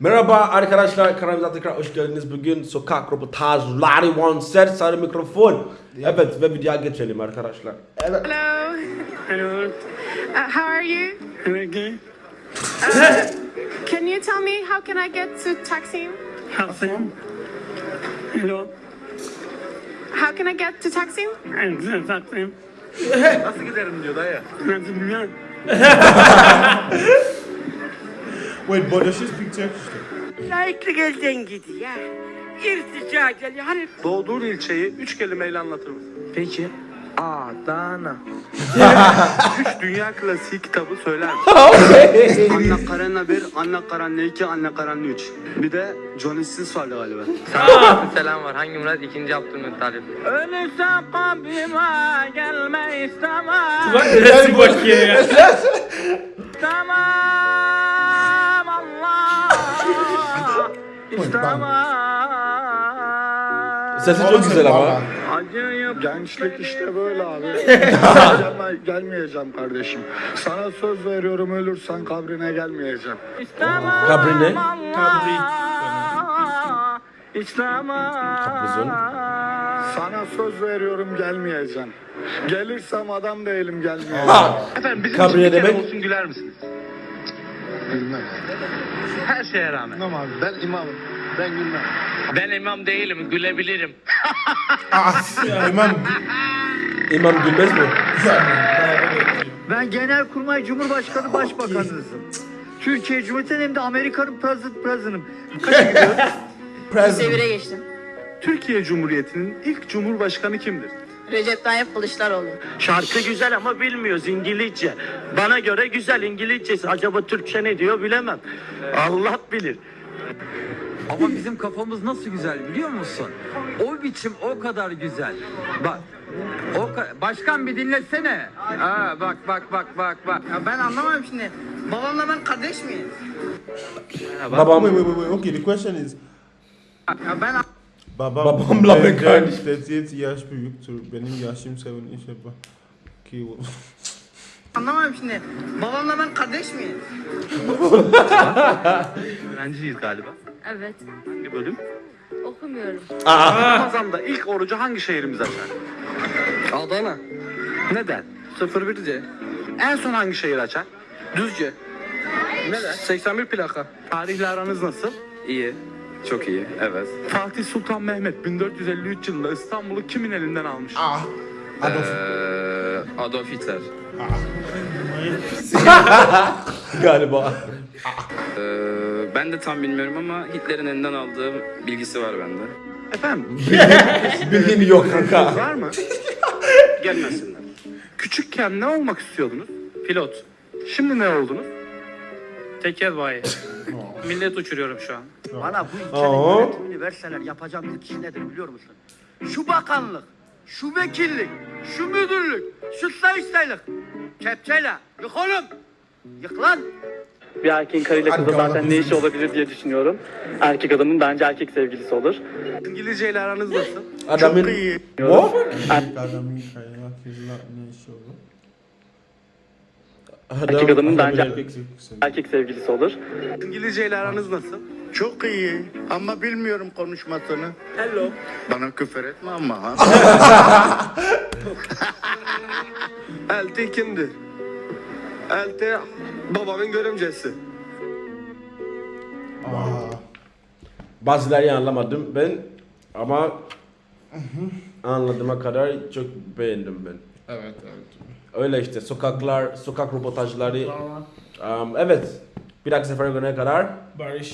Merhaba arkadaşlar, kanalımıza tekrar hoş geldiniz. Bugün sokak röportajları one set, sarı mikrofon. Evet ve videoya geçelim arkadaşlar. Evet. Hello. Hello. Uh, how are you? Okay. Can you tell me how can I get to Taksim? Hassan. Hello. How can I get to Taksim? I'm Taksim. Nasıl giderim diyor dayı. Nasıl bilmem. Wait, but does she speak Turkish? Layıklık elden gidiyor. İrtica geliyor. Hani Doğduğun ilçeyi üç kelimeyle anlatır mısın? Peki. Adana. Üç dünya klasiği kitabı söyler misin? Anne Karenina 1, Anne Karenina 2, Anne Karenina 3. Bir de Johnny Sins vardı galiba. Selam var. Hangi Murat? İkinci Abdülhamit Talip. Ölürse kabrime gelme istemem. Neresi bakıyor ya? Sesi çok güzel ama. Gençlik işte böyle abi. Gelme, gelmeyeceğim kardeşim. Sana söz veriyorum ölürsen kabrine gelmeyeceğim. Kabri ne? Sana söz veriyorum gelmeyeceğim. Gelirsem adam değilim gelmeyeceğim. Efendim bizim Kabriye için bir kere demek- olsun güler misiniz? Gülmem. Her şeye rağmen. Gülmem abi ben imamım. Ben gülmem. Ben imam değilim. Gülebilirim. İmam İmam Gülmez mi? Ben Genelkurmay Cumhurbaşkanı Başbakanınızım. Türkiye Cumhuriyeti'nin hem de Amerika'nın President President'ım. Devire geçtim. Türkiye Cumhuriyeti'nin ilk cumhurbaşkanı kimdir? Recep Tayyip Kılıçdaroğlu. Şarkı güzel ama bilmiyoruz İngilizce. Bana göre güzel İngilizcesi. Acaba Türkçe ne diyor bilemem. Allah bilir. Ama bizim kafamız nasıl güzel biliyor musun? O biçim o kadar güzel. Bak. O ka- Başkan bir dinlesene. Ha bak bak bak bak bak. Ya ben anlamam şimdi. Babamla ben kardeş miyiz? Babam, Wait, wait, wait. Okay, the question is Ya ben babam Babamla ben kardeş. 38 yaş büyüktür. Benim yaşım 7 işte bak. Anlamam şimdi. Babamla ben kardeş miyiz? Öğrenciyiz galiba. Evet. Hangi bölüm? Okumuyorum. Ramazan'da ilk orucu hangi şehrimiz açar? Adana. Neden? 01C. En son hangi şehir açar? Düzce. Neden? 81 plaka. Tarihle aranız nasıl? İyi. Çok iyi. Evet. Fatih Sultan Mehmet 1453 yılında İstanbul'u kimin elinden almış? Adolf. Ee, Adolf Hitler. galiba. Ee, ben de tam bilmiyorum ama Hitler'in elinden aldığı bilgisi var bende. Efendim? Bildiğin yok kanka. Var mı? Gelmesinler. Küçükken ne olmak istiyordunuz? Pilot. Şimdi ne oldunuz? Tekel bayi. Millet uçuruyorum şu an. Bana bu ülkenin yönetimini verseler yapacağım ilk iş nedir biliyor musun? Şu bakanlık, şu vekillik, şu müdürlük, şu sayıştaylık. Kepçeyle yık oğlum. Yık lan. Bir erkeğin karıyla kızla zaten ne işi olabilir diye düşünüyorum. Erkek adamın bence erkek sevgilisi olur. İngilizce ile aranız nasıl? Adamın... What? Adamın kaynak yıllar ne iş olur? Erkek adamın bence Erkek sevgilisi. erkek sevgilisi olur. İngilizce ile aranız nasıl? Çok iyi ama bilmiyorum konuşmasını. Hello. Bana küfür etme ama ha. Elti kimdir? Elti babamın görümcesi. Aa, Bazıları anlamadım ben ama anladığıma kadar çok beğendim ben. Evet, evet. Öyle işte sokaklar, sokak röportajları. Um, evet. Bir dahaki sefere görene kadar Barış.